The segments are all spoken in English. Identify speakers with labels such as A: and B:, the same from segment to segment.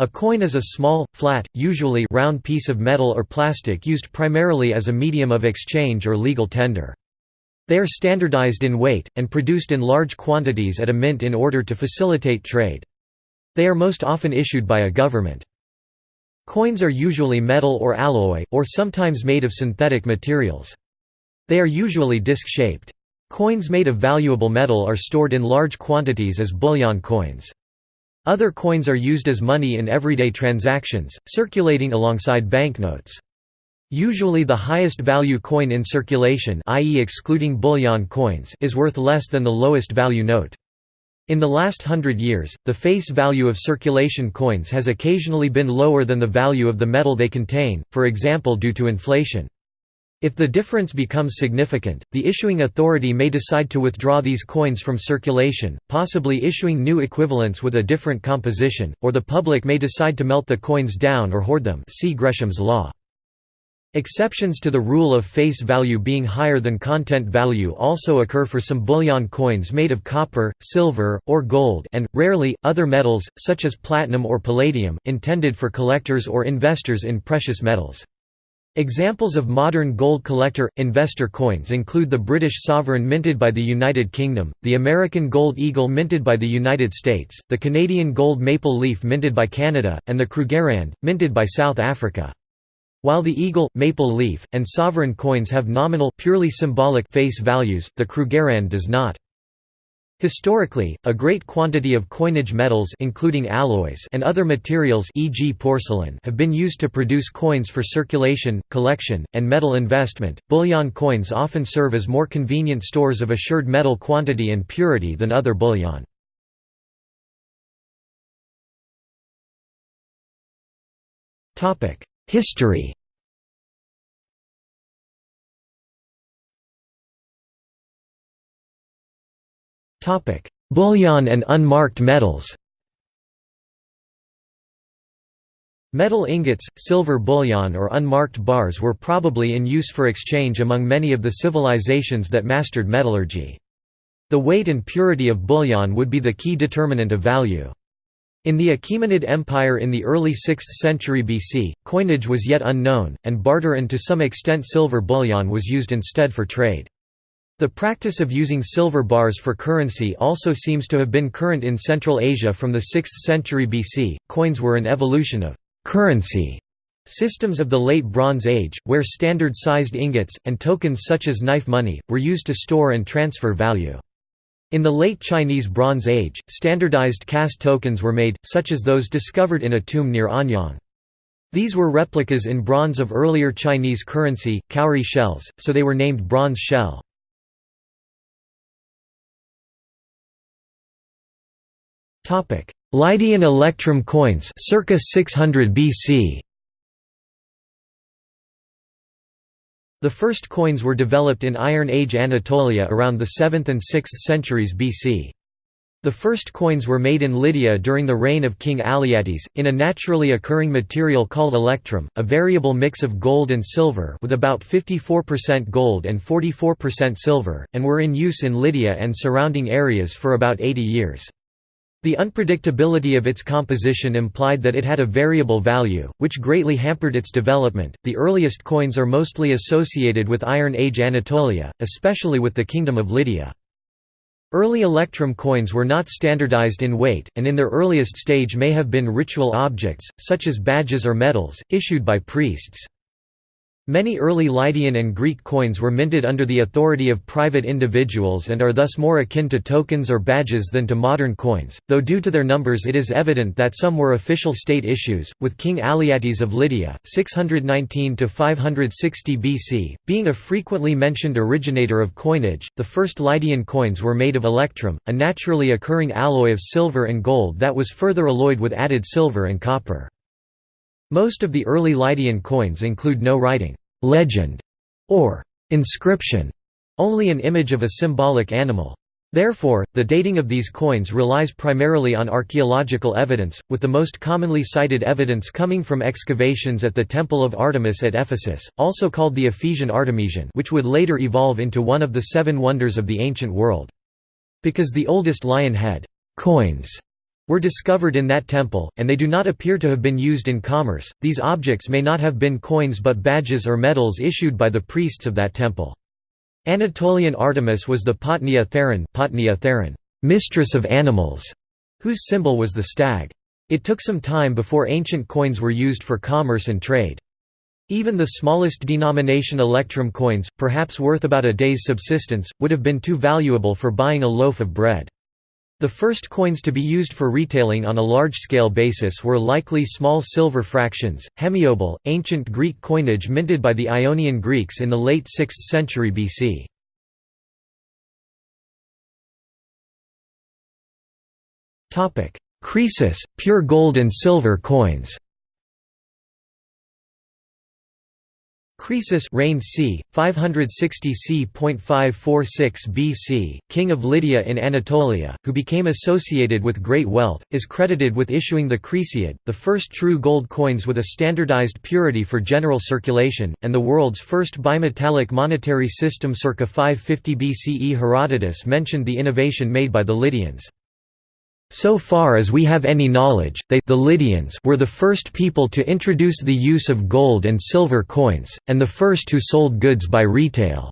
A: A coin is a small, flat, usually round piece of metal or plastic used primarily as a medium of exchange or legal tender. They are standardized in weight, and produced in large quantities at a mint in order to facilitate trade. They are most often issued by a government. Coins are usually metal or alloy, or sometimes made of synthetic materials. They are usually disc-shaped. Coins made of valuable metal are stored in large quantities as bullion coins. Other coins are used as money in everyday transactions, circulating alongside banknotes. Usually the highest value coin in circulation i.e. excluding bullion coins is worth less than the lowest value note. In the last hundred years, the face value of circulation coins has occasionally been lower than the value of the metal they contain, for example due to inflation. If the difference becomes significant, the issuing authority may decide to withdraw these coins from circulation, possibly issuing new equivalents with a different composition, or the public may decide to melt the coins down or hoard them see Gresham's law. Exceptions to the rule of face value being higher than content value also occur for some bullion coins made of copper, silver, or gold and, rarely, other metals, such as platinum or palladium, intended for collectors or investors in precious metals. Examples of modern gold collector, investor coins include the British sovereign minted by the United Kingdom, the American gold eagle minted by the United States, the Canadian gold maple leaf minted by Canada, and the Krugerrand, minted by South Africa. While the eagle, maple leaf, and sovereign coins have nominal purely symbolic face values, the Krugerrand does not. Historically, a great quantity of coinage metals including alloys and other materials e.g. porcelain have been used to produce coins for circulation, collection, and metal investment. Bullion coins often serve as more convenient stores of assured metal quantity and purity than other bullion. Topic: History Bullion and unmarked metals Metal ingots, silver bullion or unmarked bars were probably in use for exchange among many of the civilizations that mastered metallurgy. The weight and purity of bullion would be the key determinant of value. In the Achaemenid Empire in the early 6th century BC, coinage was yet unknown, and barter and to some extent silver bullion was used instead for trade. The practice of using silver bars for currency also seems to have been current in Central Asia from the 6th century BC. Coins were an evolution of currency systems of the Late Bronze Age, where standard-sized ingots, and tokens such as knife money, were used to store and transfer value. In the late Chinese Bronze Age, standardized cast tokens were made, such as those discovered in a tomb near Anyang. These were replicas in bronze of earlier Chinese currency, cowrie shells, so they were named bronze shell. Lydian electrum coins circa 600 BC. The first coins were developed in Iron Age Anatolia around the 7th and 6th centuries BC. The first coins were made in Lydia during the reign of King Alyattes, in a naturally occurring material called electrum, a variable mix of gold and silver with about 54% gold and 44% silver, and were in use in Lydia and surrounding areas for about 80 years. The unpredictability of its composition implied that it had a variable value, which greatly hampered its development. The earliest coins are mostly associated with Iron Age Anatolia, especially with the Kingdom of Lydia. Early electrum coins were not standardized in weight, and in their earliest stage may have been ritual objects, such as badges or medals, issued by priests. Many early Lydian and Greek coins were minted under the authority of private individuals and are thus more akin to tokens or badges than to modern coins, though due to their numbers it is evident that some were official state issues, with King Alyattes of Lydia 619–560 BC, being a frequently mentioned originator of coinage. The first Lydian coins were made of electrum, a naturally occurring alloy of silver and gold that was further alloyed with added silver and copper. Most of the early Lydian coins include no writing, legend, or inscription, only an image of a symbolic animal. Therefore, the dating of these coins relies primarily on archaeological evidence, with the most commonly cited evidence coming from excavations at the Temple of Artemis at Ephesus, also called the Ephesian Artemision which would later evolve into one of the seven wonders of the ancient world. Because the oldest lion head coins were discovered in that temple, and they do not appear to have been used in commerce. These objects may not have been coins but badges or medals issued by the priests of that temple. Anatolian Artemis was the Potnia Theron, Potnia Theron mistress of animals, whose symbol was the stag. It took some time before ancient coins were used for commerce and trade. Even the smallest denomination electrum coins, perhaps worth about a day's subsistence, would have been too valuable for buying a loaf of bread. The first coins to be used for retailing on a large-scale basis were likely small silver fractions, hemiobol, ancient Greek coinage minted by the Ionian Greeks in the late 6th century BC. Croesus, pure gold and silver coins Croesus reigned c. 560 c.546 BC, king of Lydia in Anatolia, who became associated with great wealth, is credited with issuing the Croeseid, the first true gold coins with a standardized purity for general circulation, and the world's first bimetallic monetary system circa 550 BCE Herodotus mentioned the innovation made by the Lydians. So far as we have any knowledge, they the Lydians were the first people to introduce the use of gold and silver coins, and the first who sold goods by retail.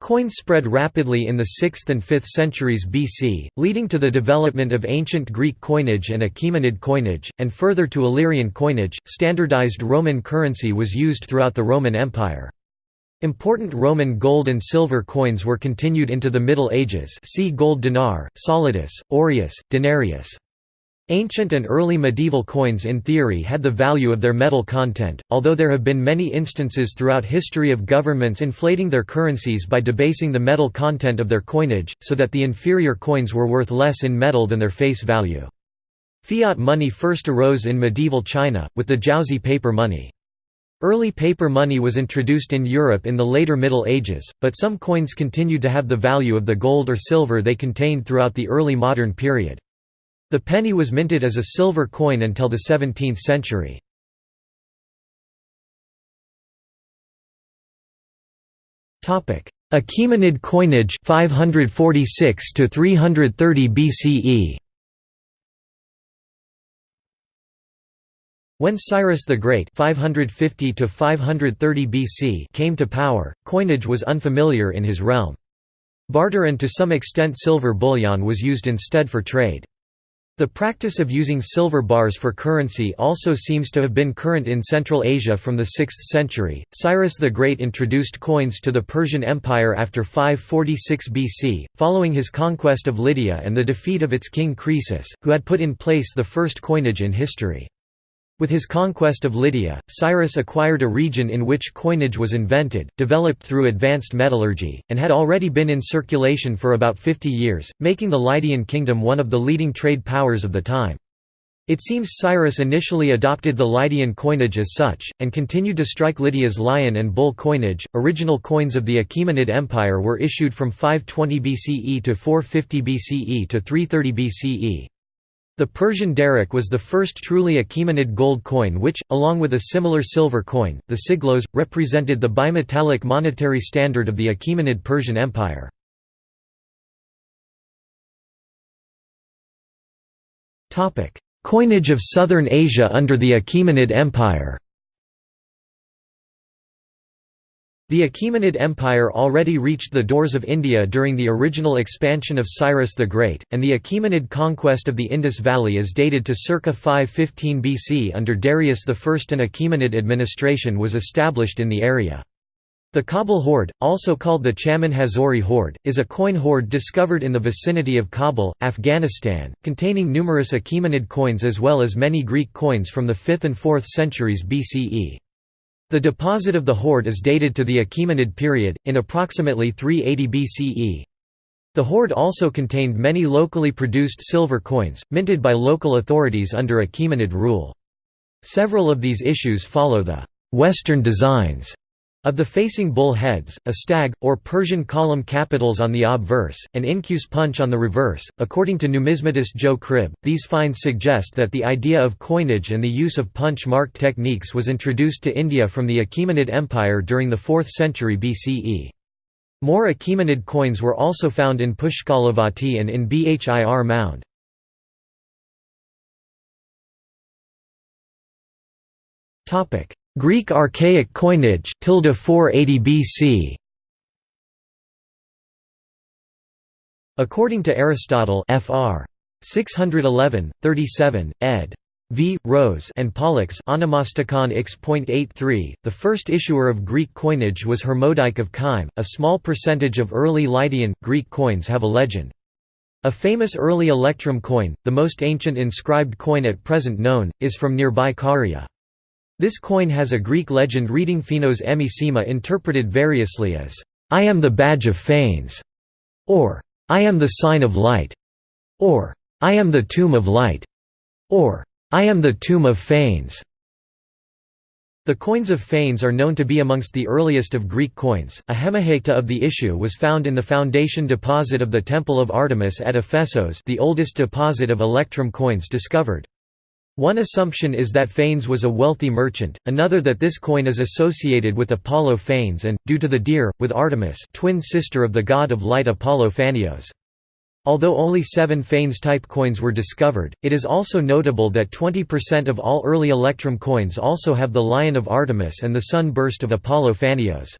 A: Coins spread rapidly in the 6th and 5th centuries BC, leading to the development of ancient Greek coinage and Achaemenid coinage, and further to Illyrian coinage. Standardized Roman currency was used throughout the Roman Empire. Important Roman gold and silver coins were continued into the Middle Ages see gold dinar, solidus, aureus, denarius. Ancient and early medieval coins in theory had the value of their metal content, although there have been many instances throughout history of governments inflating their currencies by debasing the metal content of their coinage, so that the inferior coins were worth less in metal than their face value. Fiat money first arose in medieval China, with the Jiaozi paper money. Early paper money was introduced in Europe in the later Middle Ages, but some coins continued to have the value of the gold or silver they contained throughout the early modern period. The penny was minted as a silver coin until the 17th century. Achaemenid coinage 546 to 330 BCE When Cyrus the Great 550 BC came to power, coinage was unfamiliar in his realm. Barter and to some extent silver bullion was used instead for trade. The practice of using silver bars for currency also seems to have been current in Central Asia from the 6th century. Cyrus the Great introduced coins to the Persian Empire after 546 BC, following his conquest of Lydia and the defeat of its king Croesus, who had put in place the first coinage in history. With his conquest of Lydia, Cyrus acquired a region in which coinage was invented, developed through advanced metallurgy, and had already been in circulation for about 50 years, making the Lydian kingdom one of the leading trade powers of the time. It seems Cyrus initially adopted the Lydian coinage as such, and continued to strike Lydia's lion and bull coinage. Original coins of the Achaemenid Empire were issued from 520 BCE to 450 BCE to 330 BCE. The Persian daric was the first truly Achaemenid gold coin which, along with a similar silver coin, the siglos, represented the bimetallic monetary standard of the Achaemenid Persian Empire. Coinage of Southern Asia under the Achaemenid Empire The Achaemenid Empire already reached the doors of India during the original expansion of Cyrus the Great, and the Achaemenid conquest of the Indus Valley is dated to circa 515 BC under Darius I. An Achaemenid administration was established in the area. The Kabul hoard, also called the Chaman Hazori hoard, is a coin hoard discovered in the vicinity of Kabul, Afghanistan, containing numerous Achaemenid coins as well as many Greek coins from the 5th and 4th centuries BCE. The deposit of the hoard is dated to the Achaemenid period, in approximately 380 BCE. The hoard also contained many locally produced silver coins, minted by local authorities under Achaemenid rule. Several of these issues follow the «Western designs» Of the facing bull heads, a stag, or Persian column capitals on the obverse, and incuse punch on the reverse. According to numismatist Joe Cribb, these finds suggest that the idea of coinage and the use of punch mark techniques was introduced to India from the Achaemenid Empire during the 4th century BCE. More Achaemenid coins were also found in Pushkalavati and in Bhir Mound. Greek archaic coinage tilde 480 BC According to Aristotle Fr. 611, 37, ed. V. Rose and Pollux Onomasticon X.83, the first issuer of Greek coinage was Hermodike of Kyme. A small percentage of early Lydian, Greek coins have a legend. A famous early electrum coin, the most ancient inscribed coin at present known, is from nearby Caria. This coin has a Greek legend reading Phenos Emisema interpreted variously as, "'I am the badge of Phanes' or "'I am the sign of light' or "'I am the tomb of light' or "'I am the tomb of Phanes' The coins of Phanes are known to be amongst the earliest of Greek coins. A hemihekta of the issue was found in the foundation deposit of the Temple of Artemis at Ephesos, the oldest deposit of electrum coins discovered. One assumption is that Phanes was a wealthy merchant, another that this coin is associated with Apollo Phanes and, due to the deer, with Artemis twin sister of the god of light Apollo Phanios. Although only seven Phanes-type coins were discovered, it is also notable that 20% of all early electrum coins also have the lion of Artemis and the sun burst of Apollo Phanios.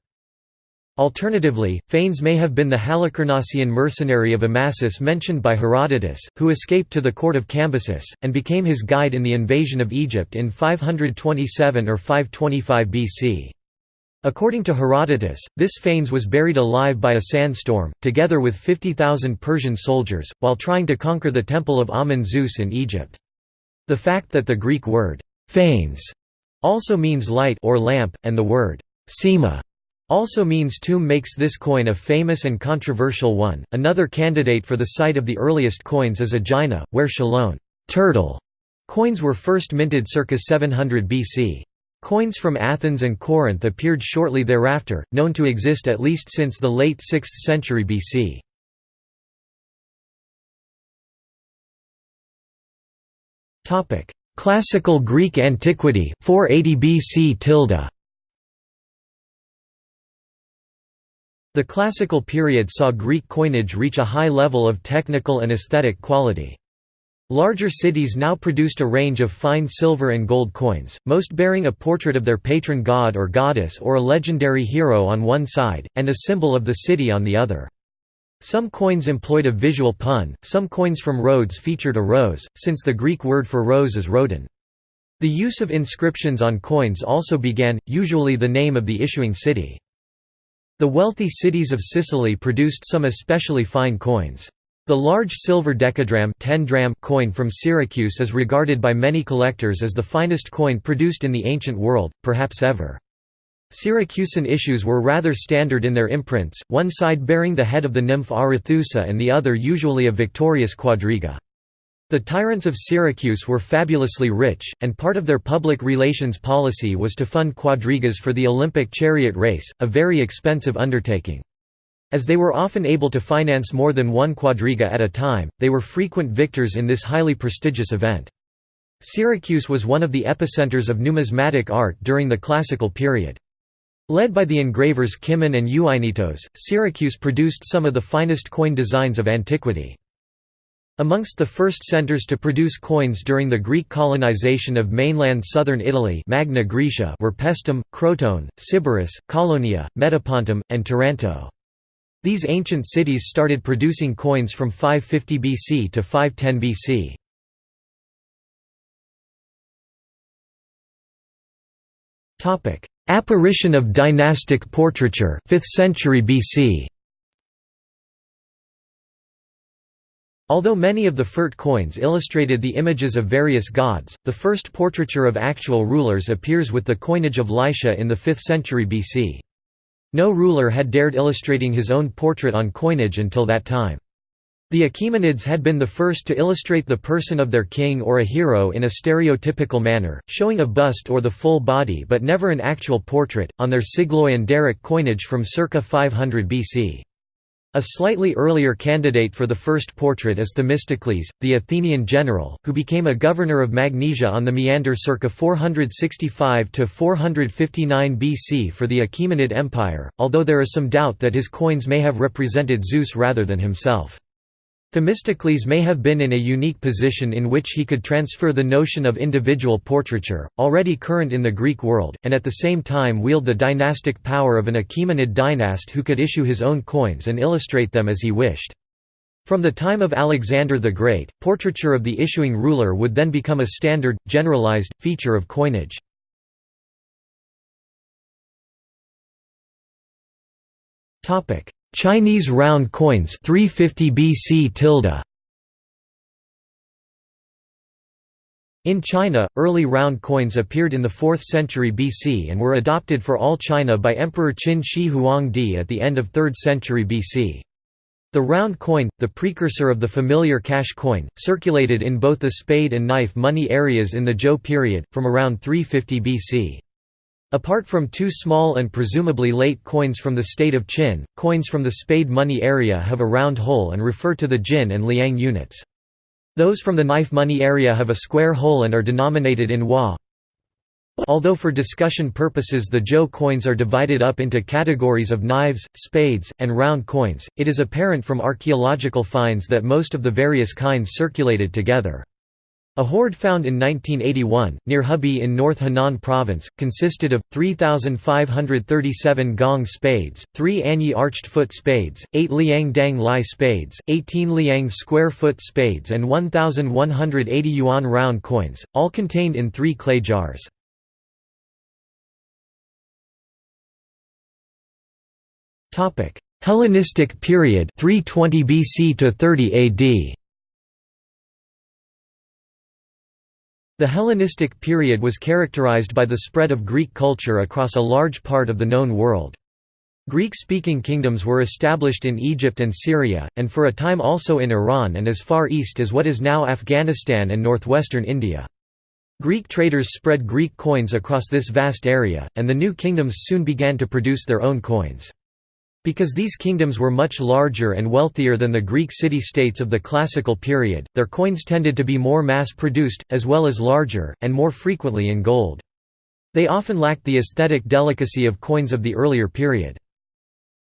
A: Alternatively, Phanes may have been the Halicarnassian mercenary of Amasis mentioned by Herodotus, who escaped to the court of Cambyses, and became his guide in the invasion of Egypt in 527 or 525 BC. According to Herodotus, this Phanes was buried alive by a sandstorm, together with 50,000 Persian soldiers, while trying to conquer the temple of Amun Zeus in Egypt. The fact that the Greek word, Phanes, also means light or lamp, and the word, Sema, also means tomb makes this coin a famous and controversial one. Another candidate for the site of the earliest coins is Aegina, where Chelone turtle coins were first minted circa 700 BC. Coins from Athens and Corinth appeared shortly thereafter, known to exist at least since the late 6th century BC. Classical Greek antiquity 480 BC tilde. The classical period saw Greek coinage reach a high level of technical and aesthetic quality. Larger cities now produced a range of fine silver and gold coins, most bearing a portrait of their patron god or goddess or a legendary hero on one side, and a symbol of the city on the other. Some coins employed a visual pun, some coins from Rhodes featured a rose, since the Greek word for rose is rhodon. The use of inscriptions on coins also began, usually the name of the issuing city. The wealthy cities of Sicily produced some especially fine coins. The large silver decadrachm 10 dram coin from Syracuse is regarded by many collectors as the finest coin produced in the ancient world, perhaps ever. Syracusan issues were rather standard in their imprints, one side bearing the head of the nymph Arethusa and the other usually a victorious quadriga. The tyrants of Syracuse were fabulously rich, and part of their public relations policy was to fund quadrigas for the Olympic chariot race, a very expensive undertaking. As they were often able to finance more than one quadriga at a time, they were frequent victors in this highly prestigious event. Syracuse was one of the epicenters of numismatic art during the classical period. Led by the engravers Kimon and Euainetos, Syracuse produced some of the finest coin designs of antiquity. Amongst the first centers to produce coins during the Greek colonization of mainland southern Italy Magna Graecia were Paestum, Crotone, Sybaris, Caulonia, Metapontum, and Taranto. These ancient cities started producing coins from 550 BC to 510 BC. Apparition of dynastic portraiture, 5th century BC. Although many of the Furt coins illustrated the images of various gods, the first portraiture of actual rulers appears with the coinage of Lycia in the 5th century BC. No ruler had dared illustrating his own portrait on coinage until that time. The Achaemenids had been the first to illustrate the person of their king or a hero in a stereotypical manner, showing a bust or the full body but never an actual portrait, on their Sigloi and Daric coinage from circa 500 BC. A slightly earlier candidate for the first portrait is Themistocles, the Athenian general, who became a governor of Magnesia on the Meander circa 465–459 BC for the Achaemenid Empire, although there is some doubt that his coins may have represented Zeus rather than himself. Themistocles may have been in a unique position in which he could transfer the notion of individual portraiture, already current in the Greek world, and at the same time wield the dynastic power of an Achaemenid dynast who could issue his own coins and illustrate them as he wished. From the time of Alexander the Great, portraiture of the issuing ruler would then become a standard, generalized, feature of coinage. Chinese round coins 350 BC tilde. In China, early round coins appeared in the 4th century BC and were adopted for all China by Emperor Qin Shi Huangdi at the end of 3rd century BC. The round coin, the precursor of the familiar cash coin, circulated in both the spade and knife money areas in the Zhou period, from around 350 BC. Apart from two small and presumably late coins from the state of Qin, coins from the spade money area have a round hole and refer to the jin and liang units. Those from the knife money area have a square hole and are denominated in hua. Although for discussion purposes the Zhou coins are divided up into categories of knives, spades, and round coins, it is apparent from archaeological finds that most of the various kinds circulated together. A hoard found in 1981, near Hebi in North Henan Province, consisted of, 3,537 gong spades, 3 Anyi arched foot spades, 8 Liang Dang Lai spades, 18 Liang square foot spades and 1,180 yuan round coins, all contained in three clay jars. Hellenistic period 320 BC to 30 AD The Hellenistic period was characterized by the spread of Greek culture across a large part of the known world. Greek-speaking kingdoms were established in Egypt and Syria, and for a time also in Iran and as far east as what is now Afghanistan and northwestern India. Greek traders spread Greek coins across this vast area, and the new kingdoms soon began to produce their own coins. Because these kingdoms were much larger and wealthier than the Greek city-states of the classical period, their coins tended to be more mass-produced, as well as larger, and more frequently in gold. They often lacked the aesthetic delicacy of coins of the earlier period.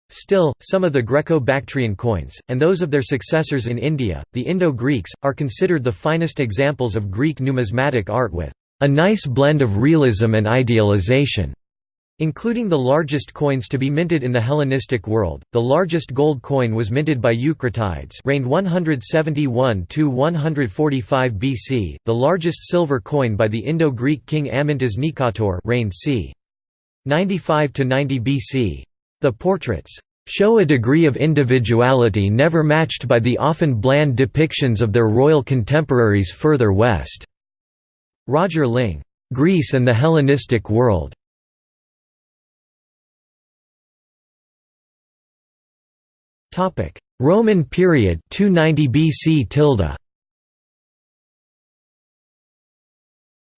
A: Still, some of the Greco-Bactrian coins, and those of their successors in India, the Indo-Greeks, are considered the finest examples of Greek numismatic art with a nice blend of realism and idealization. Including the largest coins to be minted in the Hellenistic world, the largest gold coin was minted by Eucratides reigned 171–145 BC, the largest silver coin by the Indo-Greek king Amyntas Nikator reigned c. 95–90 BC. The portraits show a degree of individuality never matched by the often bland depictions of their royal contemporaries further west." Roger Ling, "'Greece and the Hellenistic World' Roman period 290 BC tilde.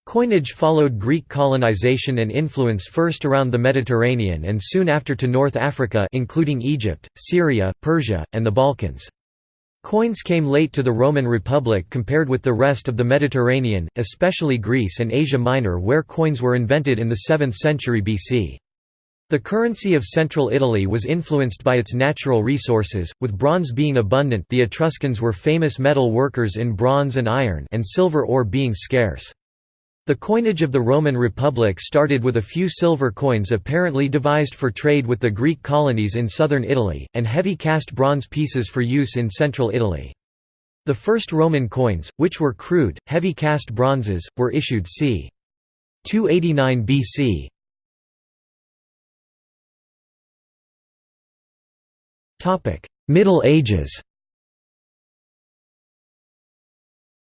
A: Coinage followed Greek colonization and influence first around the Mediterranean and soon after to North Africa including Egypt, Syria, Persia, and the Balkans. Coins came late to the Roman Republic compared with the rest of the Mediterranean, especially Greece and Asia Minor where coins were invented in the 7th century BC. The currency of central Italy was influenced by its natural resources, with bronze being abundant the Etruscans were famous metal workers in bronze and iron and silver ore being scarce. The coinage of the Roman Republic started with a few silver coins apparently devised for trade with the Greek colonies in southern Italy, and heavy cast bronze pieces for use in central Italy. The first Roman coins, which were crude, heavy cast bronzes, were issued c. 289 BC. Middle Ages.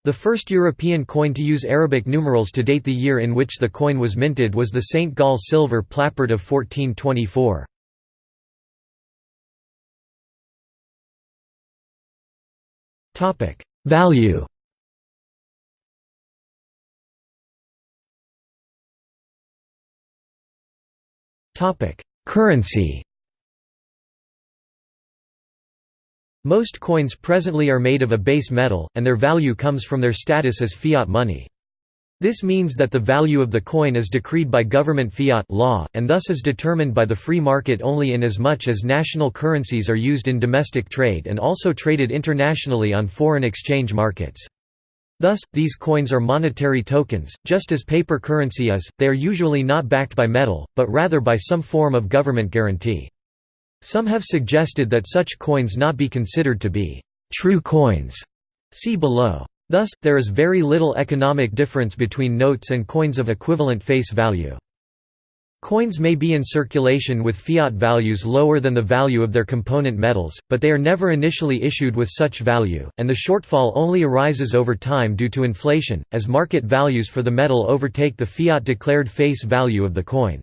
A: The first European coin to use Arabic numerals to date the year in which the coin was minted was the St. Gall silver plappert of 1424. Value. Currency Most coins presently are made of a base metal, and their value comes from their status as fiat money. This means that the value of the coin is decreed by government fiat law, and thus is determined by the free market only in as much as national currencies are used in domestic trade and also traded internationally on foreign exchange markets. Thus, these coins are monetary tokens, just as paper currency is, they are usually not backed by metal, but rather by some form of government guarantee. Some have suggested that such coins not be considered to be true coins. See below. Thus, there is very little economic difference between notes and coins of equivalent face value. Coins may be in circulation with fiat values lower than the value of their component metals, but they are never initially issued with such value, and the shortfall only arises over time due to inflation, as market values for the metal overtake the fiat-declared face value of the coin.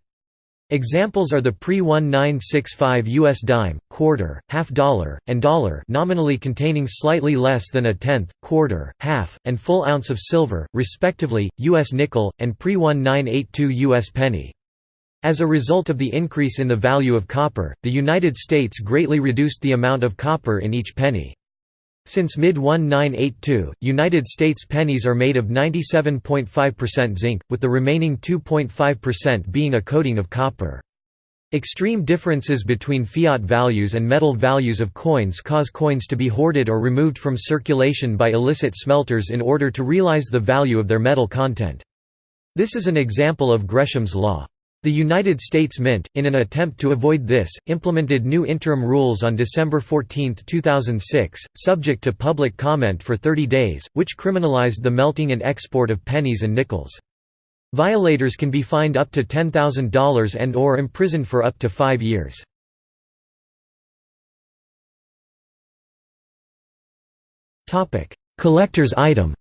A: Examples are the pre-1965 US dime, quarter, half dollar, and dollar nominally containing slightly less than a tenth, quarter, half, and full ounce of silver, respectively, US nickel, and pre-1982 US penny. As a result of the increase in the value of copper, the United States greatly reduced the amount of copper in each penny. Since mid-1982, United States pennies are made of 97.5% zinc, with the remaining 2.5% being a coating of copper. Extreme differences between fiat values and metal values of coins cause coins to be hoarded or removed from circulation by illicit smelters in order to realize the value of their metal content. This is an example of Gresham's law. The United States Mint, in an attempt to avoid this, implemented new interim rules on December 14, 2006, subject to public comment for 30 days, which criminalized the melting and export of pennies and nickels. Violators can be fined up to $10,000 and or imprisoned for up to five years. Collector's item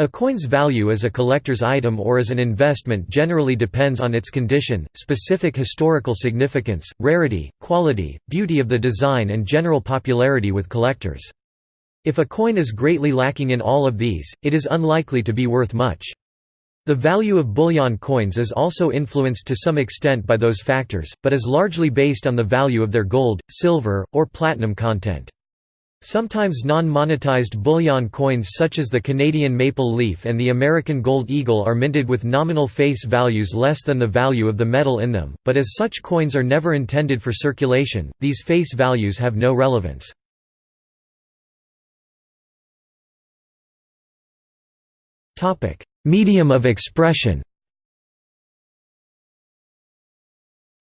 A: A coin's value as a collector's item or as an investment generally depends on its condition, specific historical significance, rarity, quality, beauty of the design and general popularity with collectors. If a coin is greatly lacking in all of these, it is unlikely to be worth much. The value of bullion coins is also influenced to some extent by those factors, but is largely based on the value of their gold, silver, or platinum content. Sometimes non-monetized bullion coins such as the Canadian maple leaf and the American gold eagle are minted with nominal face values less than the value of the metal in them, but as such coins are never intended for circulation, these face values have no relevance. Medium of expression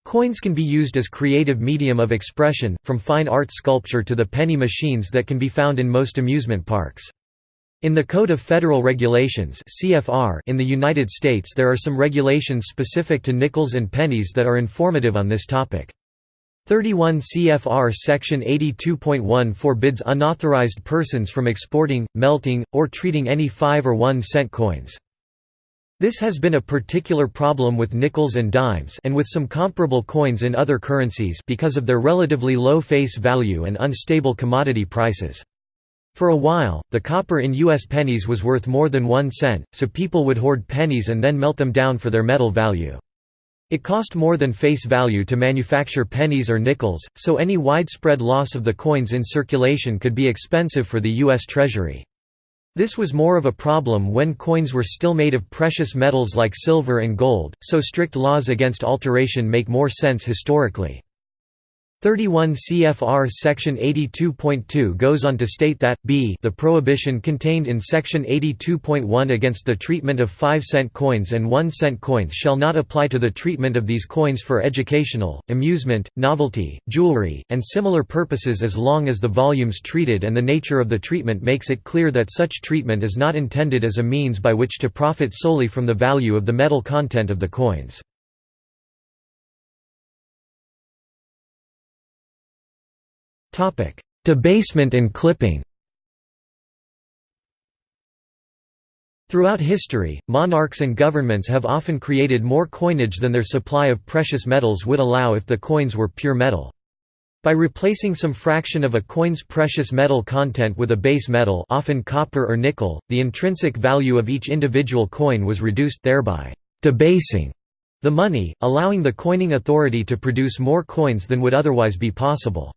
A: Coins can be used as creative medium of expression, from fine art sculpture to the penny machines that can be found in most amusement parks. In the Code of Federal Regulations (CFR) in the United States there are some regulations specific to nickels and pennies that are informative on this topic. 31 CFR Section 82.1 forbids unauthorized persons from exporting, melting, or treating any 5 or 1 cent coins. This has been a particular problem with nickels and dimes and with some comparable coins in other currencies because of their relatively low face value and unstable commodity prices. For a while, the copper in U.S. pennies was worth more than one cent, so people would hoard pennies and then melt them down for their metal value. It cost more than face value to manufacture pennies or nickels, so any widespread loss of the coins in circulation could be expensive for the U.S. Treasury. This was more of a problem when coins were still made of precious metals like silver and gold, so strict laws against alteration make more sense historically. 31 CFR Section 82.2 goes on to state that, b the prohibition contained in Section 82.1 against the treatment of 5-cent coins and 1-cent coins shall not apply to the treatment of these coins for educational, amusement, novelty, jewelry, and similar purposes as long as the volumes treated and the nature of the treatment makes it clear that such treatment is not intended as a means by which to profit solely from the value of the metal content of the coins. Debasement and clipping Throughout history, monarchs and governments have often created more coinage than their supply of precious metals would allow if the coins were pure metal. By replacing some fraction of a coin's precious metal content with a base metal often copper or nickel, the intrinsic value of each individual coin was reduced thereby debasing the money, allowing the coining authority to produce more coins than would otherwise be possible.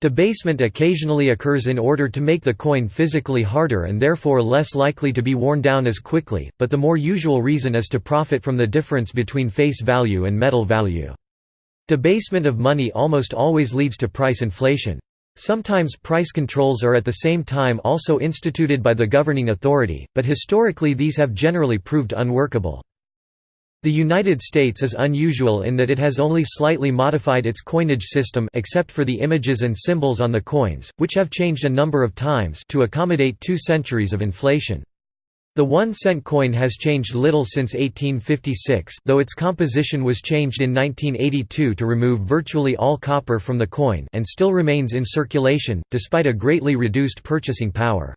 A: Debasement occasionally occurs in order to make the coin physically harder and therefore less likely to be worn down as quickly, but the more usual reason is to profit from the difference between face value and metal value. Debasement of money almost always leads to price inflation. Sometimes price controls are at the same time also instituted by the governing authority, but historically these have generally proved unworkable. The United States is unusual in that it has only slightly modified its coinage system except for the images and symbols on the coins, which have changed a number of times to accommodate two centuries of inflation. The one-cent coin has changed little since 1856 though its composition was changed in 1982 to remove virtually all copper from the coin and still remains in circulation, despite a greatly reduced purchasing power.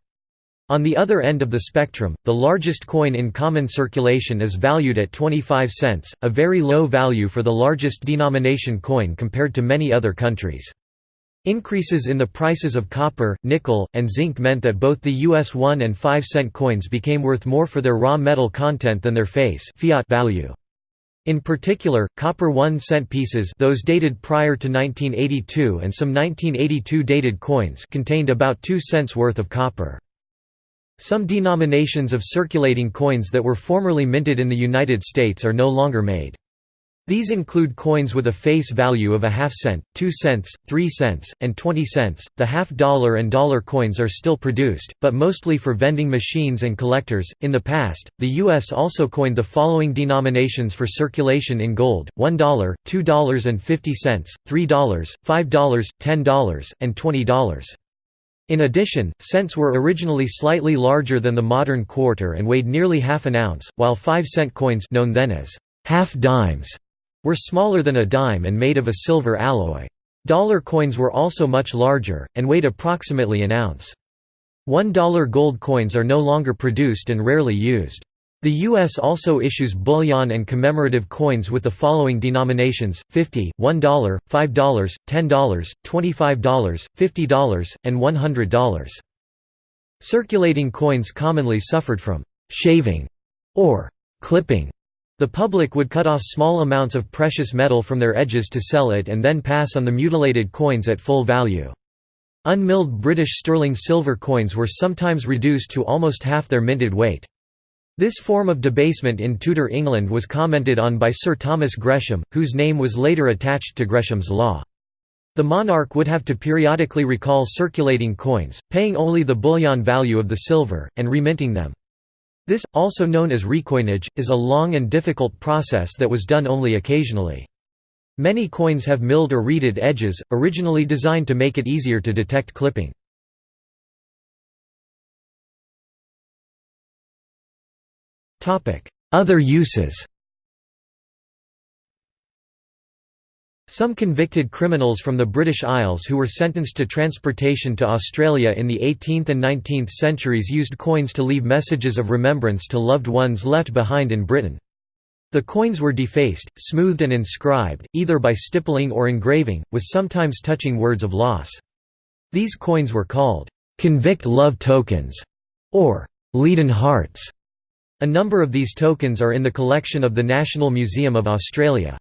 A: On the other end of the spectrum, the largest coin in common circulation is valued at 25 cents, a very low value for the largest denomination coin compared to many other countries. Increases in the prices of copper, nickel, and zinc meant that both the US 1 and 5 cent coins became worth more for their raw metal content than their face fiat value. In particular, copper 1 cent pieces those dated prior to 1982 and some 1982 dated coins contained about 2 cents worth of copper. Some denominations of circulating coins that were formerly minted in the United States are no longer made. These include coins with a face value of a half cent, 2 cents, 3 cents, and 20 cents. The half dollar and dollar coins are still produced, but mostly for vending machines and collectors. In the past, the U.S. also coined the following denominations for circulation in gold $1, $2.50, $3, $5, $10, and $20. In addition, cents were originally slightly larger than the modern quarter and weighed nearly half an ounce, while 5-cent coins known then as half dimes were smaller than a dime and made of a silver alloy. Dollar coins were also much larger, and weighed approximately an ounce. $1 gold coins are no longer produced and rarely used. The U.S. also issues bullion and commemorative coins with the following denominations, 50, $1, $5, $10, $25, $50, and $100. Circulating coins commonly suffered from «shaving» or «clipping». The public would cut off small amounts of precious metal from their edges to sell it and then pass on the mutilated coins at full value. Unmilled British sterling silver coins were sometimes reduced to almost half their minted weight. This form of debasement in Tudor England was commented on by Sir Thomas Gresham, whose name was later attached to Gresham's law. The monarch would have to periodically recall circulating coins, paying only the bullion value of the silver, and reminting them. This, also known as recoinage, is a long and difficult process that was done only occasionally. Many coins have milled or reeded edges, originally designed to make it easier to detect clipping. Other uses Some convicted criminals from the British Isles who were sentenced to transportation to Australia in the 18th and 19th centuries used coins to leave messages of remembrance to loved ones left behind in Britain. The coins were defaced, smoothed and inscribed, either by stippling or engraving, with sometimes touching words of loss. These coins were called, "'convict love tokens' or "'leaden hearts' A number of these tokens are in the collection of the National Museum of Australia.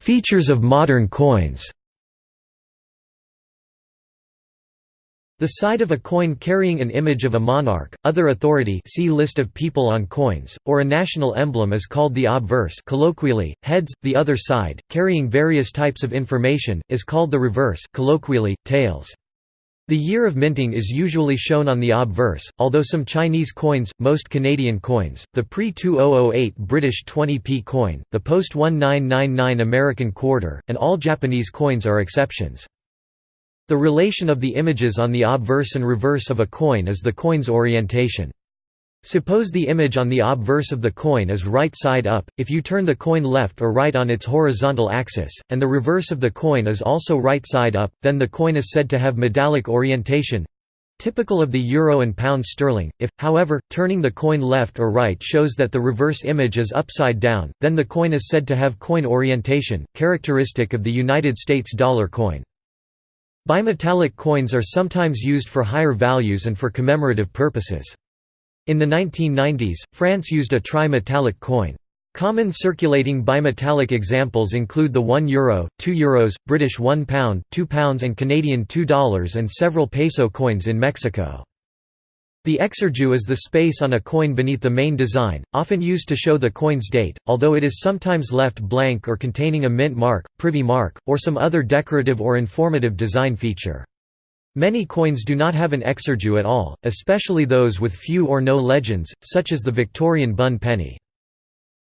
A: Features of modern coins The side of a coin carrying an image of a monarch, other authority see list of people on coins, or a national emblem is called the obverse colloquially, heads, the other side, carrying various types of information, is called the reverse colloquially, tails. The year of minting is usually shown on the obverse, although some Chinese coins, most Canadian coins, the pre-2008 British 20p coin, the post-1999 American quarter, and all Japanese coins are exceptions. The relation of the images on the obverse and reverse of a coin is the coin's orientation. Suppose the image on the obverse of the coin is right side up, if you turn the coin left or right on its horizontal axis, and the reverse of the coin is also right side up, then the coin is said to have medallic orientation typical of the euro and pound sterling. If, however, turning the coin left or right shows that the reverse image is upside down, then the coin is said to have coin orientation, characteristic of the United States dollar coin. Bimetallic coins are sometimes used for higher values and for commemorative purposes. In the 1990s, France used a tri-metallic coin. Common circulating bimetallic examples include the 1 euro, 2 euros, British 1 pound, 2 pounds and Canadian $2 and several peso coins in Mexico. The exergue is the space on a coin beneath the main design, often used to show the coin's date, although it is sometimes left blank or containing a mint mark, privy mark, or some other decorative or informative design feature. Many coins do not have an exergue at all, especially those with few or no legends, such as the Victorian bun penny.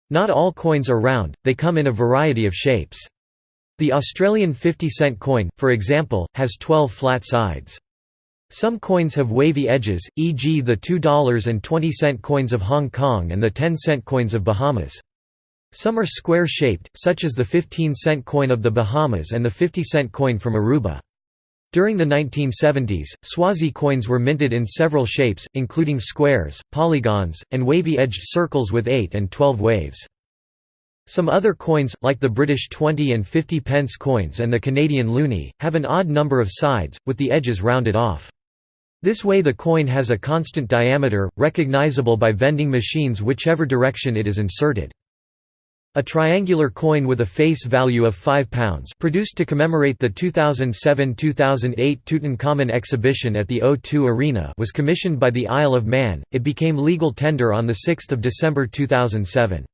A: Not all coins are round, they come in a variety of shapes. The Australian 50 cent coin, for example, has 12 flat sides. Some coins have wavy edges, e.g. the $2 and 20 cent coins of Hong Kong and the 10 cent coins of Bahamas. Some are square-shaped, such as the 15 cent coin of the Bahamas and the 50 cent coin from Aruba. During the 1970s, Swazi coins were minted in several shapes, including squares, polygons, and wavy-edged circles with 8 and 12 waves. Some other coins, like the British 20 and 50 pence coins and the Canadian loonie, have an odd number of sides, with the edges rounded off. This way the coin has a constant diameter, recognizable by vending machines whichever direction it is inserted. A triangular coin with a face value of £5 produced to commemorate the 2007–2008 Tutankhamun exhibition at the O2 Arena was commissioned by the Isle of Man, it became legal tender on 6 December 2007.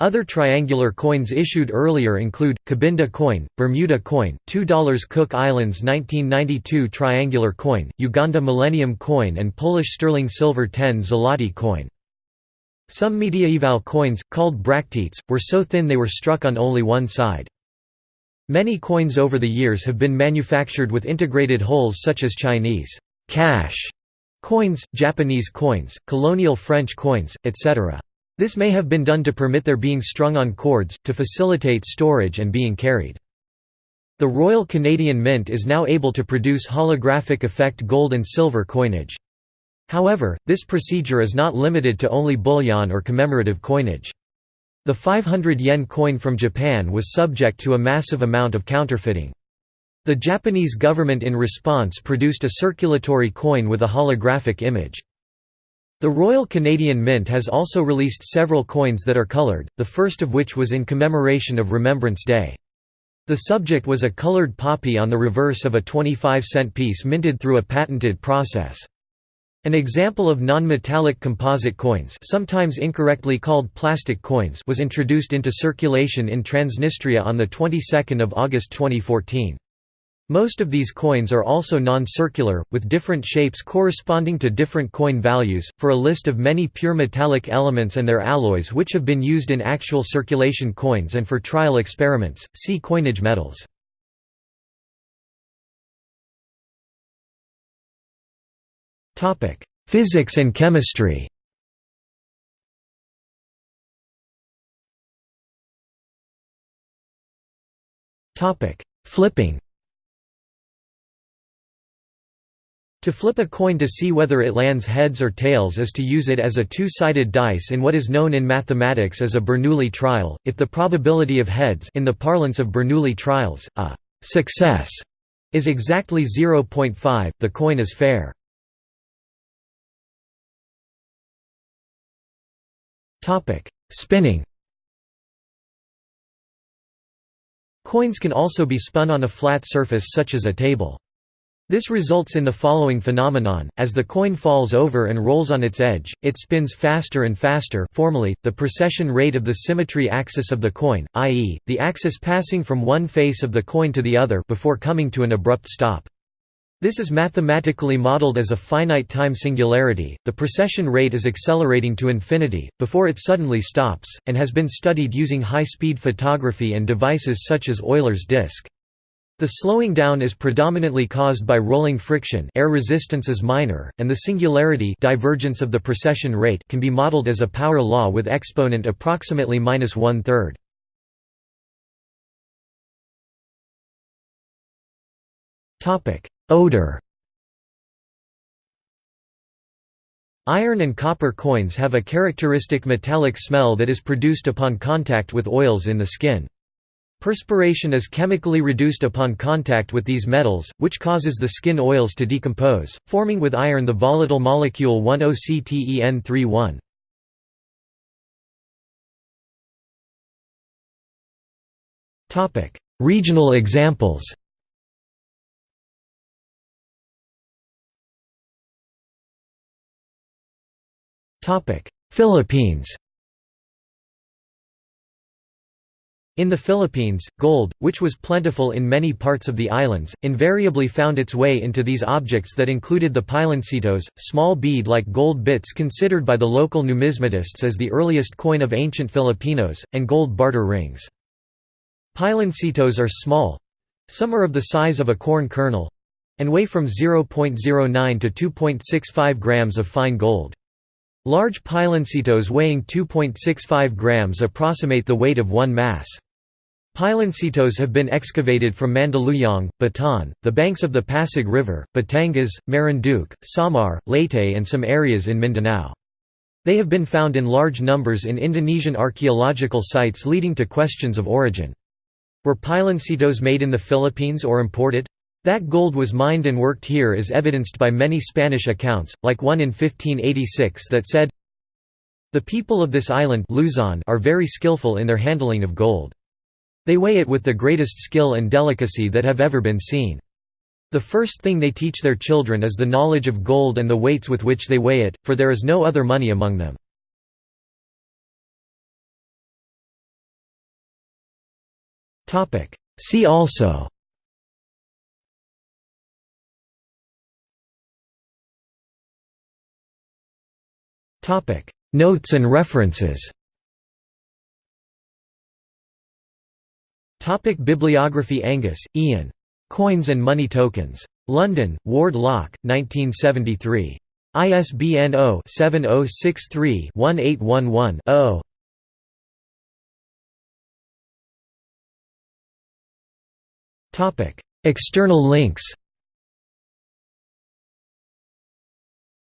A: Other triangular coins issued earlier include, Cabinda coin, Bermuda coin, $2 Cook Islands 1992 triangular coin, Uganda Millennium coin and Polish sterling silver 10 zloty coin. Some mediaeval coins, called bracteates, were so thin they were struck on only one side. Many coins over the years have been manufactured with integrated holes such as Chinese cash coins, Japanese coins, colonial French coins, etc. This may have been done to permit their being strung on cords, to facilitate storage and being carried. The Royal Canadian Mint is now able to produce holographic effect gold and silver coinage. However, this procedure is not limited to only bullion or commemorative coinage. The 500 yen coin from Japan was subject to a massive amount of counterfeiting. The Japanese government in response produced a circulatory coin with a holographic image. The Royal Canadian Mint has also released several coins that are coloured, the first of which was in commemoration of Remembrance Day. The subject was a coloured poppy on the reverse of a 25 cent piece minted through a patented process. An example of non-metallic composite coins sometimes incorrectly called plastic coins was introduced into circulation in Transnistria on the 22nd of August 2014. Most of these coins are also non-circular, with different shapes corresponding to different coin values. For a list of many pure metallic elements and their alloys which have been used in actual circulation coins and for trial experiments, see coinage metals. Physics and chemistry Flipping To flip a coin to see whether it lands heads or tails is to use it as a two-sided dice in what is known in mathematics as a Bernoulli trial. If the probability of heads in the parlance of Bernoulli trials, a success is exactly 0.5, the coin is fair. Topic: Spinning. Coins can also be spun on a flat surface such as a table. This results in the following phenomenon, as the coin falls over and rolls on its edge, it spins faster and faster formally, the precession rate of the symmetry axis of the coin, i.e., the axis passing from one face of the coin to the other before coming to an abrupt stop. This is mathematically modeled as a finite time singularity, the precession rate is accelerating to infinity, before it suddenly stops, and has been studied using high-speed photography and devices such as Euler's disk. The slowing down is predominantly caused by rolling friction air resistance is minor, and the singularity divergence of the precession rate can be modeled as a power law with exponent approximately minus one-third. Odor Iron and copper coins have a characteristic metallic smell that is produced upon contact with oils in the skin. Perspiration is chemically reduced upon contact with these metals, which causes the skin oils to decompose, forming with iron the volatile molecule 1-octen-3-one. Regional examples Philippines In the Philippines, gold, which was plentiful in many parts of the islands, invariably found its way into these objects that included the piloncitos, small bead-like gold bits considered by the local numismatists as the earliest coin of ancient Filipinos, and gold barter rings. Piloncitos are small—some are of the size of a corn kernel—and weigh from 0.09 to 2.65 grams of fine gold. Large piloncitos weighing 2.65 grams approximate the weight of one mass. Piloncitos have been excavated from Mandaluyong, Bataan, the banks of the Pasig River, Batangas, Marinduque, Samar, Leyte and some areas in Mindanao. They have been found in large numbers in Indonesian archaeological sites leading to questions of origin. Were piloncitos made in the Philippines or imported? That gold was mined and worked here is evidenced by many Spanish accounts, like one in 1586 that said, The people of this island Luzon are very skillful in their handling of gold. They weigh it with the greatest skill and delicacy that have ever been seen. The first thing they teach their children is the knowledge of gold and the weights with which they weigh it, for there is no other money among them. See also Notes and references Topic Bibliography Angus, Ian. Coins and Money Tokens. London, Ward Lock, 1973. ISBN 0-7063-1811-0. External links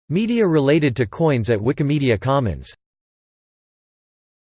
A: Media related to coins at Wikimedia Commons